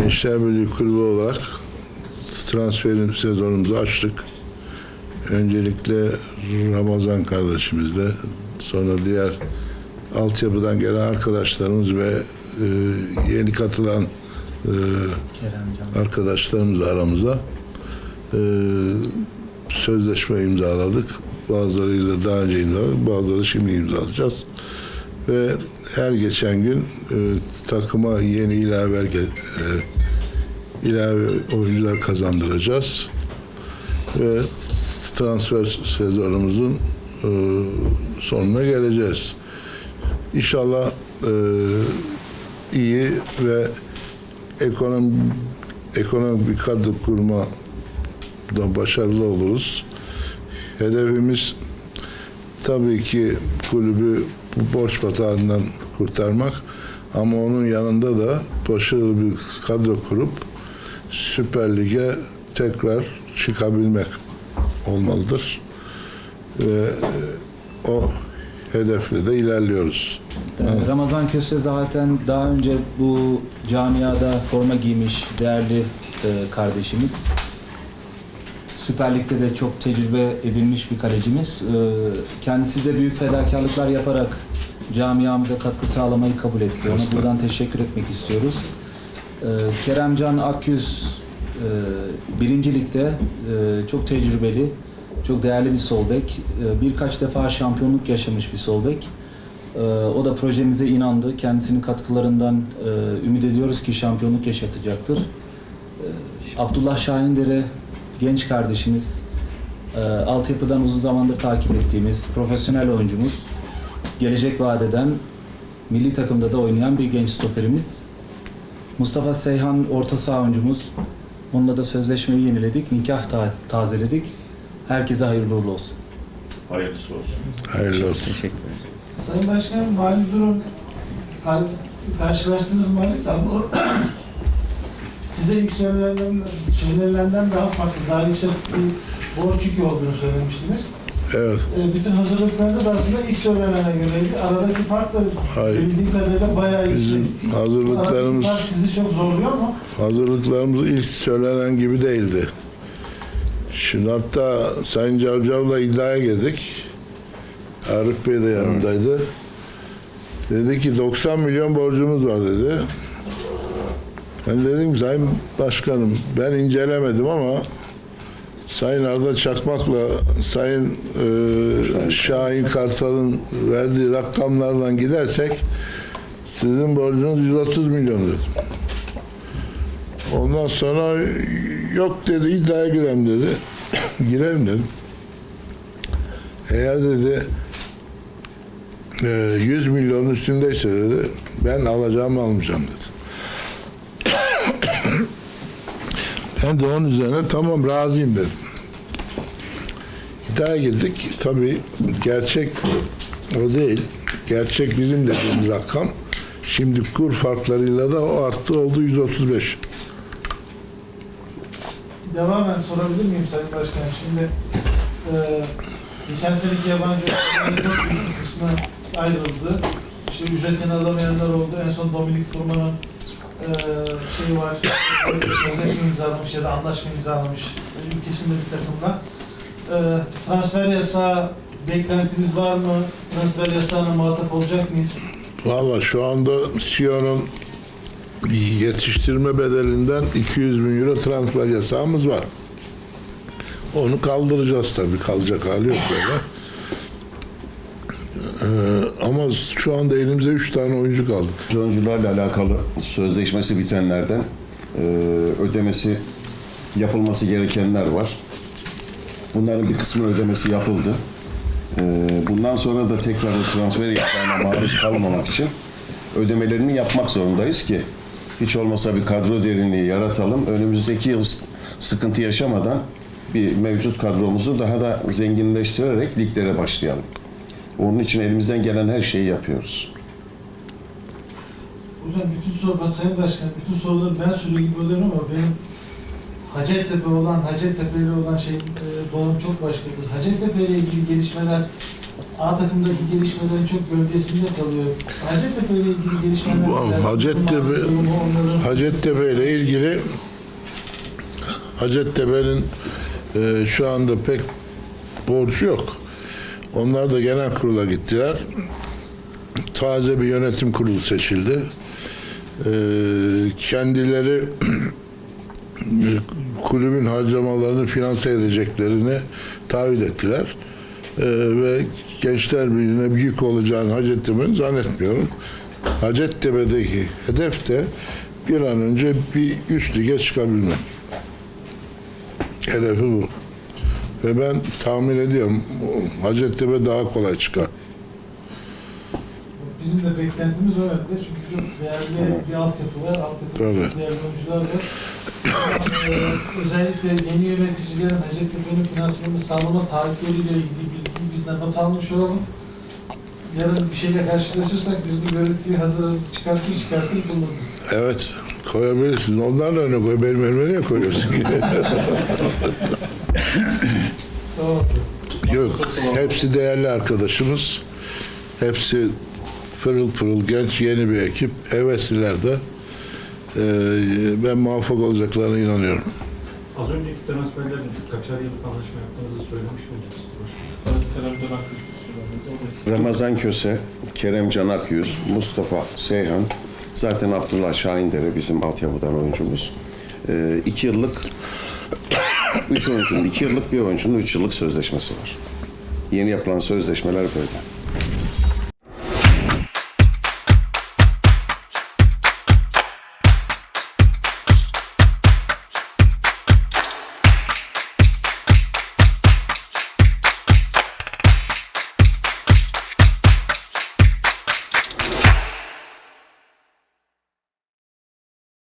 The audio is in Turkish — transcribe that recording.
Gençler Birliği Kulübü olarak transferin sezonumuzu açtık. Öncelikle Ramazan kardeşimizle, sonra diğer altyapıdan gelen arkadaşlarımız ve e, yeni katılan e, arkadaşlarımız aramıza e, sözleşme imzaladık. Bazılarıyla daha önce imzaladık, bazıları şimdi imzalayacağız. Ve her geçen gün e, takıma yeni ilave e, ilave oyuncular kazandıracağız. Ve transfer sezonumuzun e, sonuna geleceğiz. İnşallah e, iyi ve ekonomi ekonomik bir kadro kurma da başarılı oluruz. Hedefimiz tabii ki kulübü bu borç batağından kurtarmak ama onun yanında da başarılı bir kadro kurup Süper Lig'e tekrar çıkabilmek olmalıdır. Ve e, o hedefle de ilerliyoruz. Ee, Ramazan Köse zaten daha önce bu camiada forma giymiş değerli e, kardeşimiz. Süper Lig'de de çok tecrübe edilmiş bir kalecimiz. Ee, kendisi de büyük fedakarlıklar yaparak camiamıza katkı sağlamayı kabul etti. Ona buradan teşekkür etmek istiyoruz. Ee, Keremcan Akyüz e, birinci ligde e, çok tecrübeli, çok değerli bir sol bek. E, birkaç defa şampiyonluk yaşamış bir sol bek. O da projemize inandı. Kendisinin katkılarından ümit ediyoruz ki şampiyonluk yaşatacaktır. Abdullah Şahindere genç kardeşimiz, e, altyapıdan uzun zamandır takip ettiğimiz profesyonel oyuncumuz, gelecek vadeden milli takımda da oynayan bir genç stoperimiz. Mustafa Seyhan orta saha oyuncumuz. Onunla da sözleşmeyi yeniledik, nikah ta- tazeledik. Herkese hayırlı uğurlu olsun. Hayırlısı olsun. Hayırlı olsun. Teşekkür ederim. Sayın Başkanım, mali durum kar- karşılaştığınız mali tablo size ilk söylenenden, söylenenden daha farklı, daha yüksek bir borç yükü olduğunu söylemiştiniz. Evet. E, bütün hazırlıklarınız aslında ilk söylenene göreydi. Aradaki fark da Hayır. bildiğim kadarıyla bayağı yüksek. Bizim Aradaki hazırlıklarımız fark sizi çok zorluyor mu? hazırlıklarımız ilk söylenen gibi değildi. Şimdi hatta Sayın Cavcav'la iddiaya girdik. Arif Bey de yanındaydı. Dedi ki 90 milyon borcumuz var dedi. Ben dedim Sayın Başkanım ben incelemedim ama Sayın Arda Çakmak'la Sayın e, Şahin Kartal'ın verdiği rakamlardan gidersek sizin borcunuz 130 milyon dedim. Ondan sonra yok dedi iddiaya girem dedi. Girelim dedim. Eğer dedi e, 100 milyon üstündeyse dedi ben alacağımı almayacağım dedi. Ben de onun üzerine tamam razıyım dedim. İddiaya girdik. Tabii gerçek o değil. Gerçek bizim dediğimiz rakam. Şimdi kur farklarıyla da o arttı oldu 135. Devamen sorabilir miyim Sayın Başkanım? Şimdi e, geçen seneki yabancı çok kısmı ayrıldı. İşte ücretini alamayanlar oldu. En son Dominik Furman'ın şeyi var. Sözleşme imzalamış ya da anlaşma imzalamış ülkesinde bir takımla. E, transfer yasağı beklentiniz var mı? Transfer yasağına muhatap olacak mıyız? Valla şu anda Sion'un yetiştirme bedelinden 200 bin euro transfer yasağımız var. Onu kaldıracağız tabii. Kalacak hali yok böyle. Ee, ama şu anda elimizde 3 tane oyuncu kaldı. Oyuncularla alakalı sözleşmesi bitenlerden e, ödemesi yapılması gerekenler var. Bunların bir kısmı ödemesi yapıldı. E, bundan sonra da tekrar transfer yasağına maruz kalmamak için ödemelerini yapmak zorundayız ki hiç olmasa bir kadro derinliği yaratalım. Önümüzdeki yıl sıkıntı yaşamadan bir mevcut kadromuzu daha da zenginleştirerek liglere başlayalım. Onun için elimizden gelen her şeyi yapıyoruz. Hocam bütün soru, Sayın Başkan, bütün soruları ben soruyor gibi oluyorum ama benim Hacettepe olan, Hacettepe ile olan şey, e, bağım çok başkadır. Hacettepe ile ilgili gelişmeler A takımdaki gelişmelerin çok gölgesinde kalıyor. Hacettepe ile ilgili gelişmeler Bu? Hacettepe- Hacettepe ile ilgili Hacettepe'nin e, şu anda pek borcu yok. Onlar da genel kurula gittiler. Taze bir yönetim kurulu seçildi. E, kendileri kulübün harcamalarını finanse edeceklerini taahhüt ettiler. E, ve Gençler Birliği'ne büyük olacağını Hacettepe'nin zannetmiyorum. Hacettepe'deki hedef de bir an önce bir üst lige çıkabilmek. Hedefi bu. Ve ben tahmin ediyorum Hacettepe daha kolay çıkar. Bizim de beklentimiz o yönde çünkü çok değerli bir altyapı var, altyapı çok değerli oyuncular var. Ee, özellikle yeni yöneticilerin Hacettepe'nin finansmanını sağlama taahhütleriyle ilgili bilgiyi bizden not almış olalım. Yarın bir şeyle karşılaşırsak biz bu görüntüyü hazır çıkartır çıkartır buluruz. Evet, koyabilirsin. Onlar da ne koy? Benim elime niye koyuyorsun? Tamam. Yok, hepsi değerli arkadaşımız. Hepsi pırıl pırıl genç, yeni bir ekip. Hevesliler de. Ee, ben muvaffak olacaklarına inanıyorum. Az önceki transferlerin kaçar yıllık anlaşma yaptığınızı söylemiş miydiniz? Ramazan Köse, Kerem Can Akyüz, Mustafa Seyhan, zaten Abdullah Şahindere bizim altyapıdan oyuncumuz. Ee, iki yıllık, üç oyuncunun iki yıllık, bir oyuncunun üç yıllık sözleşmesi var. Yeni yapılan sözleşmeler böyle.